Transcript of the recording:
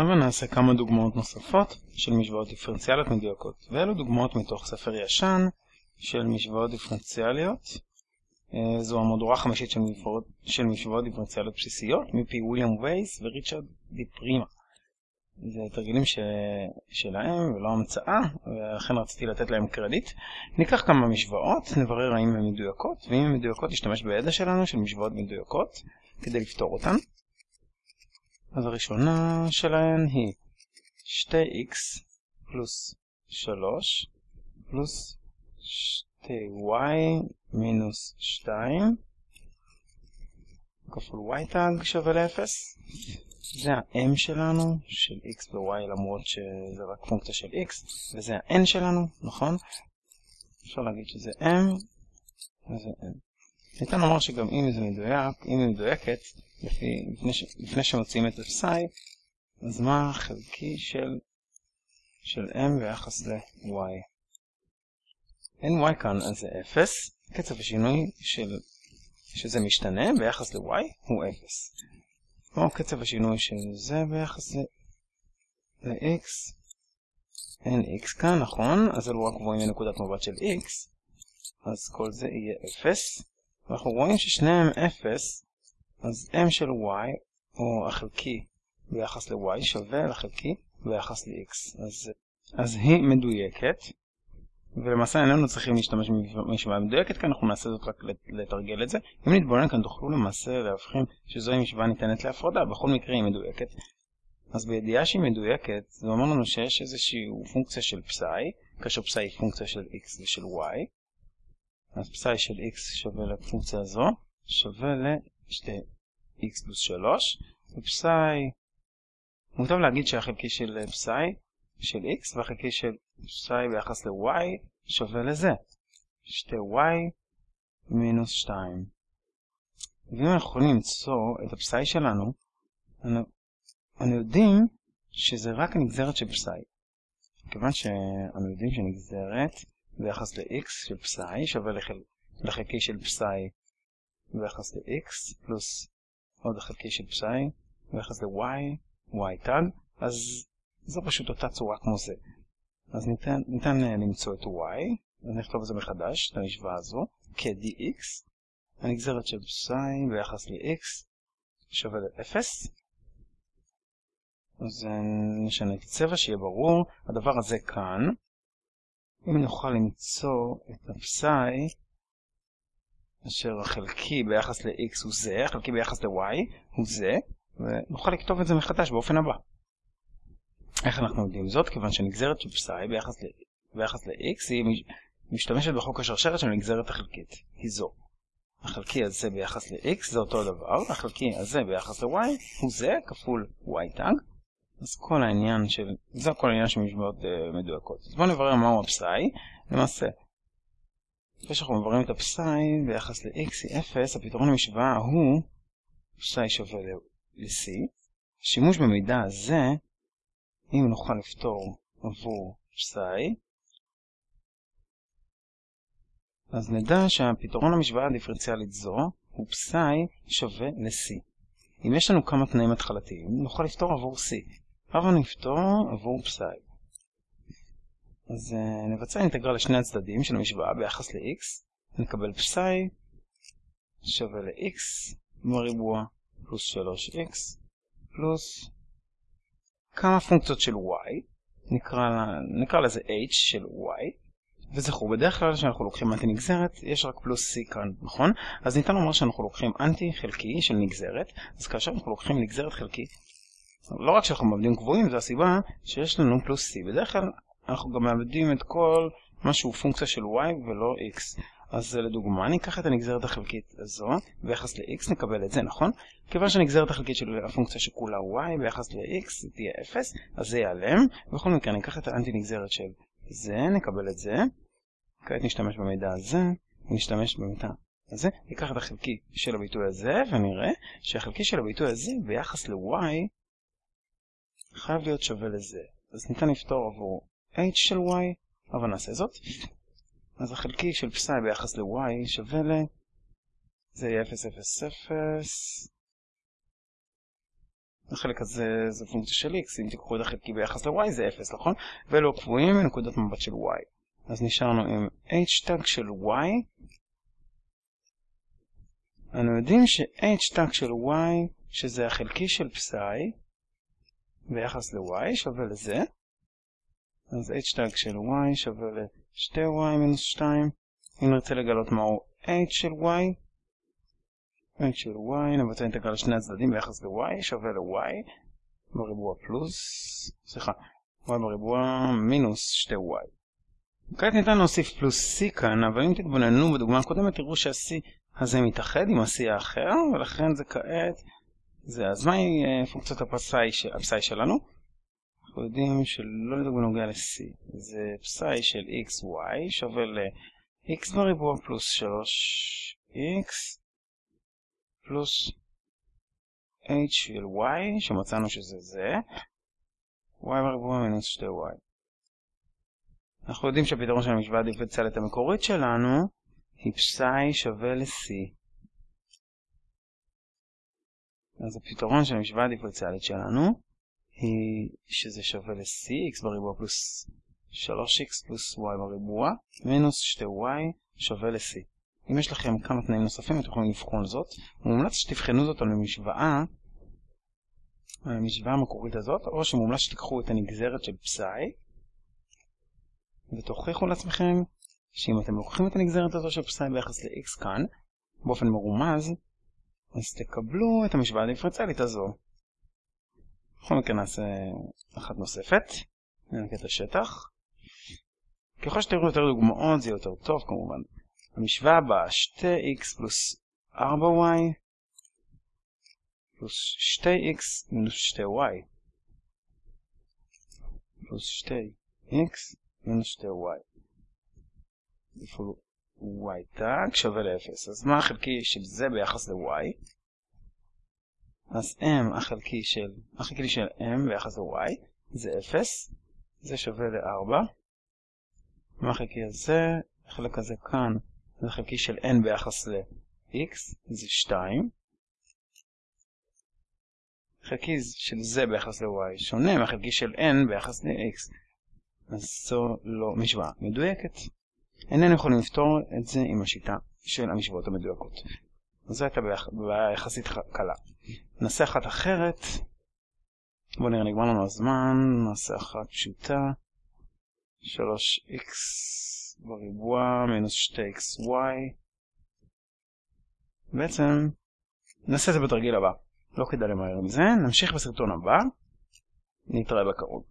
אבל נעשה כמה דוגמאות נוספות של משוואות דיפרנציאליות מדויקות, ואלו דוגמאות מתוך ספר ישן של משוואות דיפרנציאליות. אה, זו המהדורה החמישית של, משוואות, של משוואות דיפרנציאליות בסיסיות מפי וויליאם וייס וריצ'רד די פרימה. זה תרגילים ש... שלהם ולא המצאה, ולכן רציתי לתת להם קרדיט. ניקח כמה משוואות, נברר האם הן מדויקות, ואם הן מדויקות נשתמש בידע שלנו של משוואות מדויקות כדי לפתור אותן. אז הראשונה שלהן היא 2x פלוס 3 פלוס 2y מינוס 2 כפול y תג שווה ל-0 זה ה-m שלנו של x ו-y למרות שזה רק פונקציה של x וזה ה-n שלנו, נכון? אפשר להגיד שזה m וזה n ניתן לומר שגם אם זה מדויק, אם היא מדויקת לפי, לפני, ש, לפני שמוצאים את הפסאי, אז מה החלקי של, של m ביחס ל-y? אין y כאן, אז זה 0. קצב השינוי של, שזה משתנה ביחס ל-y הוא 0. כמו קצב השינוי של זה ביחס ל-x. אין x כאן, נכון? אז אלו רק גבוהים מנקודת מבט של x. אז כל זה יהיה 0. ואנחנו רואים ששניהם 0, אז m של y, או החלקי ביחס ל-y, שווה לחלקי ביחס ל-x. אז, אז היא מדויקת, ולמעשה איננו צריכים להשתמש במשוואה מדויקת, כי אנחנו נעשה זאת רק לתרגל את זה. אם נתבונן כאן תוכלו למעשה להבחין שזוהי משוואה ניתנת להפרדה, בכל מקרה היא מדויקת. אז בידיעה שהיא מדויקת, זה אומר לנו שיש איזושהי פונקציה של פסאי, כאשר פסאי היא פונקציה של x ושל y, אז פסאי של x שווה לפונקציה הזו, שווה ל-2x פלוס 3, ופסאי, מוטב להגיד שהחלקי של פסאי של x והחלקי של פסאי ביחס ל-y שווה לזה, 2y מינוס 2. ואם אנחנו יכולים למצוא את הפסאי שלנו, אנו יודעים שזה רק הנגזרת של פסאי. כיוון שאנו יודעים שנגזרת ביחס ל-x של פסאי שווה לחל... לחלקי של פסאי ביחס ל-x פלוס עוד החלקי של פסאי ביחס ל-y, y תג, אז זו פשוט אותה צורה כמו זה. אז ניתן, ניתן אה, למצוא את y, אז נכתוב את זה מחדש, את המשוואה הזו, כ-dx, הנגזרת של פסאי ביחס ל-x שווה ל-0. אז נשנה את הצבע שיהיה ברור, הדבר הזה כאן, אם נוכל למצוא את הפסאי, אשר החלקי ביחס ל-x הוא זה, החלקי ביחס ל-y הוא זה, ונוכל לכתוב את זה מחדש באופן הבא. איך אנחנו יודעים זאת? כיוון שנגזרת של פסאי ביחס, ל... ביחס ל-x היא משתמשת בחוק השרשרת של הנגזרת החלקית, היא זו. החלקי הזה ביחס ל-x זה אותו דבר, החלקי הזה ביחס ל-y הוא זה כפול y תג, אז כל העניין של, זה כל העניין של משוואות uh, מדויקות. אז בואו נברר מהו הפסאי. למעשה, אחרי שאנחנו מבררים את הפסאי ביחס ל-x היא 0, הפתרון למשוואה הוא פסאי שווה ל-c. שימוש במידע הזה, אם נוכל לפתור עבור פסאי, אז נדע שהפתרון למשוואה הדיפרנציאלית זו הוא פסאי שווה ל-c. אם יש לנו כמה תנאים התחלתיים, נוכל לפתור עבור c. הבה נפתור עבור פסאי. אז uh, נבצע אינטגרל לשני הצדדים של המשוואה ביחס ל-x, נקבל פסאי שווה ל-x בריבוע פלוס 3x פלוס כמה פונקציות של y, נקרא, נקרא לזה h של y, וזכרו, בדרך כלל כשאנחנו לוקחים אנטי נגזרת, יש רק פלוס c כאן, נכון? אז ניתן לומר שאנחנו לוקחים אנטי חלקי של נגזרת, אז כאשר אנחנו לוקחים נגזרת חלקית לא רק שאנחנו מאבדים קבועים, זו הסיבה שיש לנו פלוס c. בדרך כלל אנחנו גם מאבדים את כל מה שהוא פונקציה של y ולא x. אז לדוגמה, ניקח את הנגזרת החלקית הזו, ביחס ל-x נקבל את זה, נכון? כיוון שהנגזרת החלקית של הפונקציה שכולה y ביחס ל-x תהיה 0, אז זה ייעלם. בכל מקרה, ניקח את האנטי נגזרת של זה, נקבל את זה. כעת נשתמש במידע הזה, ונשתמש במידע הזה. ניקח את החלקי של הביטוי הזה, ונראה שהחלקי של הביטוי הזה ביחס ל-y חייב להיות שווה לזה. אז ניתן לפתור עבור h של y, אבל נעשה זאת. אז החלקי של פסאי ביחס ל-y שווה ל... זה יהיה 0, 0, 0. החלק הזה זה פונקציה של x, אם תיקחו את החלקי ביחס ל-y זה 0, נכון? ואלו הקבועים מנקודת מבט של y. אז נשארנו עם h טאג של y. אנו יודעים ש-h טאג של y, שזה החלקי של פסאי, ביחס ל-y שווה לזה. אז h של y שווה ל-2y מינוס 2. אם נרצה לגלות מהו h של y, h של y, נבצע אינטגרל לשני הצדדים ביחס ל-y שווה ל-y בריבוע פלוס, סליחה, y בריבוע מינוס 2y. כעת ניתן להוסיף פלוס c כאן, אבל אם תתבוננו בדוגמה הקודמת תראו שה-c הזה מתאחד עם ה-c האחר, ולכן זה כעת, זה, אז מהי פונקציית הפסאי שלנו? אנחנו יודעים שלא לדאוג בנוגע ל-c, זה פסאי של xy שווה ל-x בריבוע פלוס 3x פלוס h של y, שמצאנו שזה זה, y בריבוע מינוס 2y. אנחנו יודעים שהפתרון של המשוואה הדיפרנציאלית המקורית שלנו היא פסאי שווה ל-c. אז הפתרון של המשוואה הדיפרנציאלית שלנו היא שזה שווה ל-c, x בריבוע פלוס 3x פלוס y בריבוע, מינוס 2y שווה ל-c. אם יש לכם כמה תנאים נוספים, אתם יכולים לבחון זאת. מומלץ שתבחנו זאת על המשוואה, על המשוואה המקורית הזאת, או שמומלץ שתיקחו את הנגזרת של פסאי, ותוכיחו לעצמכם שאם אתם לוקחים את הנגזרת הזו של פסאי ביחס ל-x כאן, באופן מרומז, אז תקבלו את המשוואה הדיפרנציאלית הזו. בכל מקרה נעשה אחת נוספת, ננקה את השטח. ככל שתראו יותר דוגמאות זה יותר טוב כמובן. המשוואה הבאה 2x פלוס 4y פלוס 2x מינוס 2y פלוס 2x מינוס 2y כפול y תג שווה ל-0 אז מה החלקי של זה ביחס ל-y? אז m החלקי של, החלקי של m ביחס ל-y זה 0 זה שווה ל-4 מה החלקי הזה? החלק הזה כאן זה חלקי של n ביחס ל-x, זה 2. חלקי של זה ביחס ל-y שונה מהחלקי של n ביחס ל-x. אז זו לא משוואה מדויקת. איננו יכולים לפתור את זה עם השיטה של המשוואות המדויקות. זו הייתה בעיה יחסית קלה. נעשה אחת אחרת. בואו נראה, נגמר לנו הזמן. נעשה אחת פשוטה. 3x בריבוע מינוס 2xy. בעצם נעשה את זה בתרגיל הבא. לא כדאי למהר עם זה. נמשיך בסרטון הבא. נתראה בקרוב.